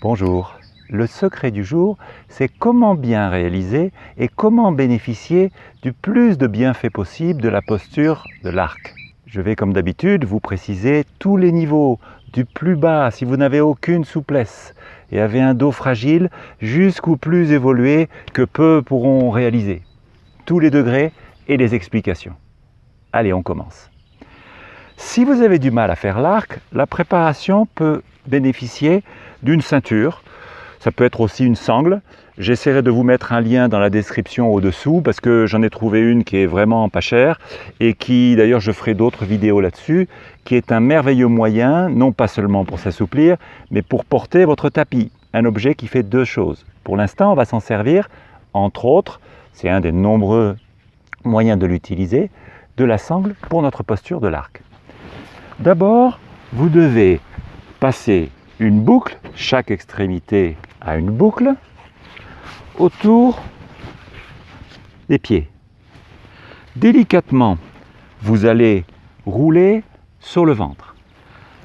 Bonjour. Le secret du jour, c'est comment bien réaliser et comment bénéficier du plus de bienfaits possible de la posture de l'arc. Je vais comme d'habitude vous préciser tous les niveaux, du plus bas si vous n'avez aucune souplesse et avez un dos fragile jusqu'au plus évolué que peu pourront réaliser. Tous les degrés et les explications. Allez, on commence. Si vous avez du mal à faire l'arc, la préparation peut bénéficier d'une ceinture. Ça peut être aussi une sangle. J'essaierai de vous mettre un lien dans la description au-dessous parce que j'en ai trouvé une qui est vraiment pas chère et qui, d'ailleurs, je ferai d'autres vidéos là-dessus, qui est un merveilleux moyen, non pas seulement pour s'assouplir, mais pour porter votre tapis. Un objet qui fait deux choses. Pour l'instant, on va s'en servir, entre autres, c'est un des nombreux moyens de l'utiliser, de la sangle pour notre posture de l'arc. D'abord, vous devez passer une boucle, chaque extrémité a une boucle, autour des pieds. Délicatement, vous allez rouler sur le ventre.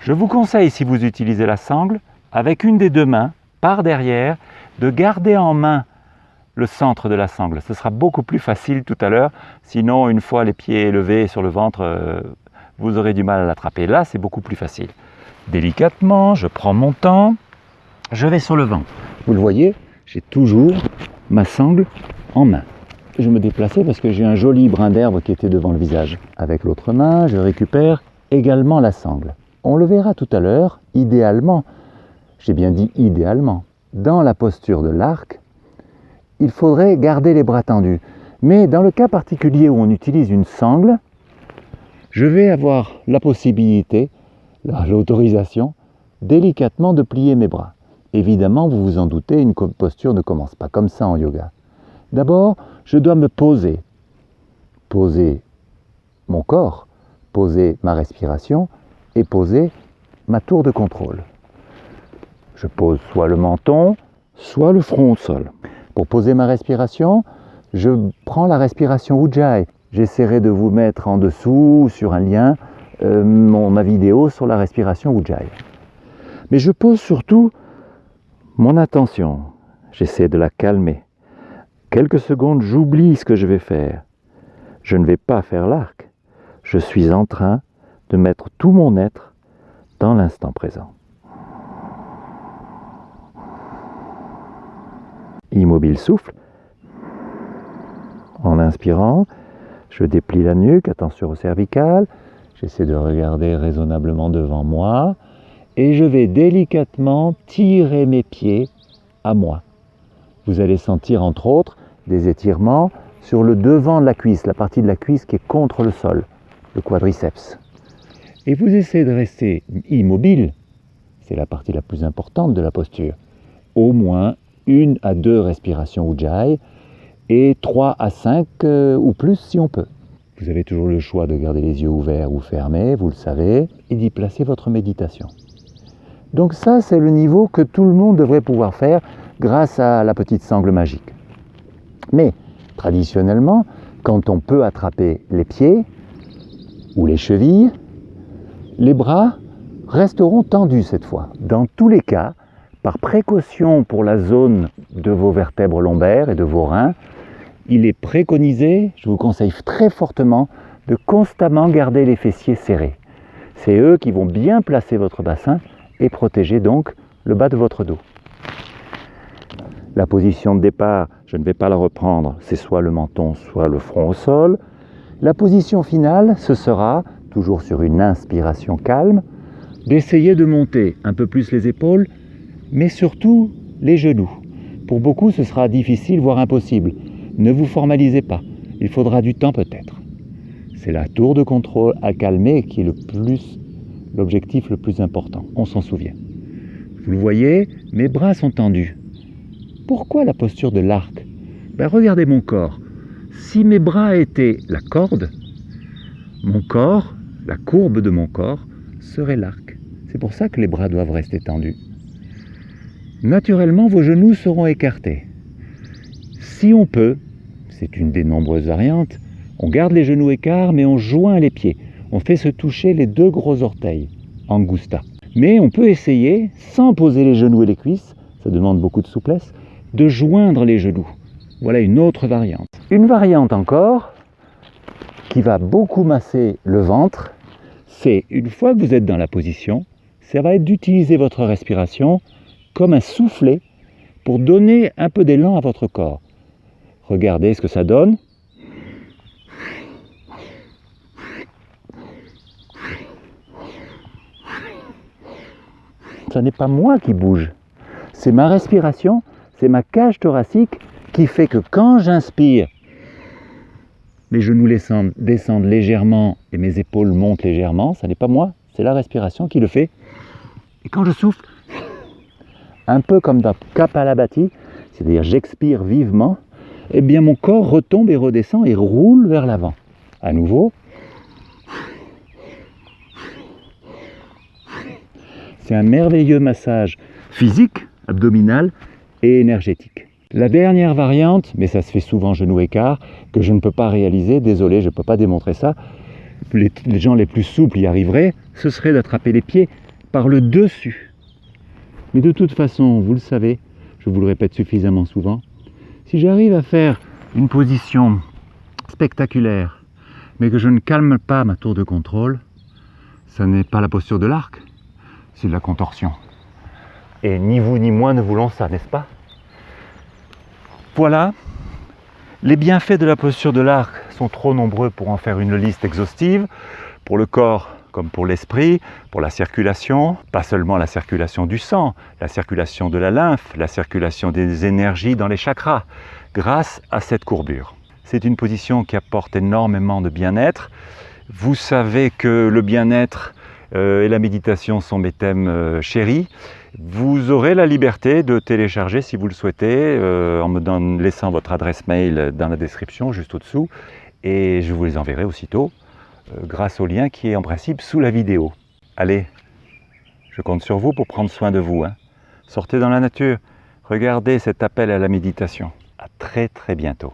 Je vous conseille, si vous utilisez la sangle, avec une des deux mains, par derrière, de garder en main le centre de la sangle. Ce sera beaucoup plus facile tout à l'heure, sinon une fois les pieds élevés sur le ventre, euh, vous aurez du mal à l'attraper. Là, c'est beaucoup plus facile. Délicatement, je prends mon temps, je vais sur le ventre. Vous le voyez, j'ai toujours ma sangle en main. Je me déplaçais parce que j'ai un joli brin d'herbe qui était devant le visage. Avec l'autre main, je récupère également la sangle. On le verra tout à l'heure, idéalement, j'ai bien dit idéalement, dans la posture de l'arc, il faudrait garder les bras tendus. Mais dans le cas particulier où on utilise une sangle, je vais avoir la possibilité, l'autorisation, délicatement de plier mes bras. Évidemment, vous vous en doutez, une posture ne commence pas comme ça en yoga. D'abord, je dois me poser. Poser mon corps, poser ma respiration et poser ma tour de contrôle. Je pose soit le menton, soit le front au sol. Pour poser ma respiration, je prends la respiration Ujjayi. J'essaierai de vous mettre en dessous, sur un lien, euh, ma vidéo sur la respiration Ujjayi. Mais je pose surtout mon attention. J'essaie de la calmer. Quelques secondes, j'oublie ce que je vais faire. Je ne vais pas faire l'arc. Je suis en train de mettre tout mon être dans l'instant présent. Immobile souffle. En inspirant, je déplie la nuque, attention au cervical. J'essaie de regarder raisonnablement devant moi. Et je vais délicatement tirer mes pieds à moi. Vous allez sentir entre autres des étirements sur le devant de la cuisse, la partie de la cuisse qui est contre le sol, le quadriceps. Et vous essayez de rester immobile, c'est la partie la plus importante de la posture. Au moins une à deux respirations Ujjayi et 3 à 5 euh, ou plus si on peut. Vous avez toujours le choix de garder les yeux ouverts ou fermés, vous le savez, et d'y placer votre méditation. Donc ça, c'est le niveau que tout le monde devrait pouvoir faire grâce à la petite sangle magique. Mais traditionnellement, quand on peut attraper les pieds ou les chevilles, les bras resteront tendus cette fois. Dans tous les cas, par précaution pour la zone de vos vertèbres lombaires et de vos reins, il est préconisé, je vous conseille très fortement, de constamment garder les fessiers serrés. C'est eux qui vont bien placer votre bassin et protéger donc le bas de votre dos. La position de départ, je ne vais pas la reprendre, c'est soit le menton, soit le front au sol. La position finale, ce sera, toujours sur une inspiration calme, d'essayer de monter un peu plus les épaules, mais surtout les genoux. Pour beaucoup, ce sera difficile, voire impossible. Ne vous formalisez pas, il faudra du temps peut-être. C'est la tour de contrôle à calmer qui est le plus l'objectif le plus important, on s'en souvient. Vous le voyez, mes bras sont tendus. Pourquoi la posture de l'arc? Ben, Regardez mon corps. Si mes bras étaient la corde, mon corps, la courbe de mon corps, serait l'arc. C'est pour ça que les bras doivent rester tendus. Naturellement, vos genoux seront écartés. Si on peut, c'est une des nombreuses variantes, on garde les genoux écarts mais on joint les pieds. On fait se toucher les deux gros orteils, angusta. Mais on peut essayer, sans poser les genoux et les cuisses, ça demande beaucoup de souplesse, de joindre les genoux. Voilà une autre variante. Une variante encore, qui va beaucoup masser le ventre, c'est une fois que vous êtes dans la position, ça va être d'utiliser votre respiration comme un soufflet pour donner un peu d'élan à votre corps. Regardez ce que ça donne. Ce n'est pas moi qui bouge, c'est ma respiration, c'est ma cage thoracique qui fait que quand j'inspire, mes genoux descendent légèrement et mes épaules montent légèrement, ce n'est pas moi, c'est la respiration qui le fait. Et quand je souffle, un peu comme dans Kapalabhati, c'est-à-dire j'expire vivement, eh bien mon corps retombe et redescend et roule vers l'avant. À nouveau. C'est un merveilleux massage physique, abdominal et énergétique. La dernière variante, mais ça se fait souvent genou écart, que je ne peux pas réaliser, désolé, je ne peux pas démontrer ça, les, les gens les plus souples y arriveraient, ce serait d'attraper les pieds par le dessus. Mais de toute façon, vous le savez, je vous le répète suffisamment souvent, si j'arrive à faire une position spectaculaire, mais que je ne calme pas ma tour de contrôle, ce n'est pas la posture de l'arc, c'est de la contorsion. Et ni vous ni moi ne voulons ça, n'est-ce pas? Voilà, les bienfaits de la posture de l'arc sont trop nombreux pour en faire une liste exhaustive. Pour le corps comme pour l'esprit, pour la circulation, pas seulement la circulation du sang, la circulation de la lymphe, la circulation des énergies dans les chakras, grâce à cette courbure. C'est une position qui apporte énormément de bien-être. Vous savez que le bien-être euh, et la méditation sont mes thèmes euh, chéris. Vous aurez la liberté de télécharger si vous le souhaitez euh, en me laissant votre adresse mail dans la description juste au-dessous et je vous les enverrai aussitôt grâce au lien qui est en principe sous la vidéo. Allez, je compte sur vous pour prendre soin de vous. Hein. Sortez dans la nature, regardez cet appel à la méditation. À très très bientôt.